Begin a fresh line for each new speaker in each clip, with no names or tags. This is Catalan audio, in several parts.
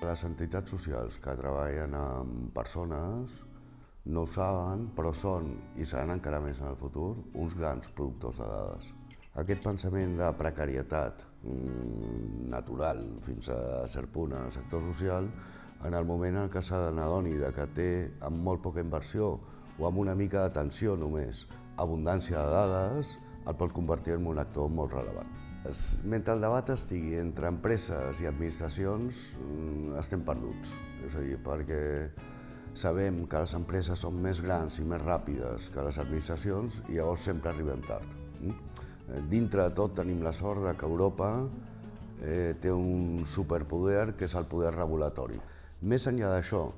Les entitats socials que treballen amb persones no ho saben, però són, i seran encara més en el futur, uns grans productors de dades. Aquest pensament de precarietat mm, natural fins a cert punt en el sector social, en el moment en què s'ha n'adoni de que té amb molt poca inversió o amb una mica d'atenció només abundància de dades, el pot convertir en un actor molt rellevant. Mentre el debat estigui entre empreses i administracions, mm, estem perduts. És a dir, perquè sabem que les empreses són més grans i més ràpides que les administracions i llavors sempre arribem tard. Mm? Eh, dintre de tot tenim la sort que Europa eh, té un superpoder que és el poder regulatori. Més enllà d'això,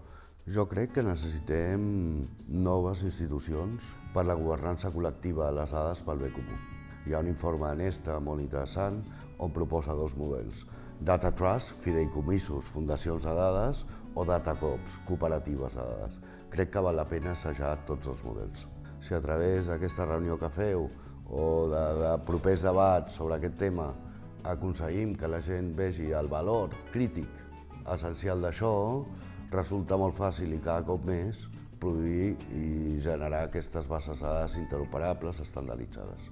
jo crec que necessitem noves institucions per la governança col·lectiva de les dades pel bé comú. Hi ha un informe d'Anesta molt interessant on proposa dos models. Data Trust, fideïcomissos, fundacions de dades, o Datacops, cooperatives de dades. Crec que val la pena assajar tots els models. Si a través d'aquesta reunió que feu o de, de propers debats sobre aquest tema aconseguim que la gent vegi el valor crític essencial d'això, resulta molt fàcil i cada cop més produir i generar aquestes bases de dades interoperables estandarditzades.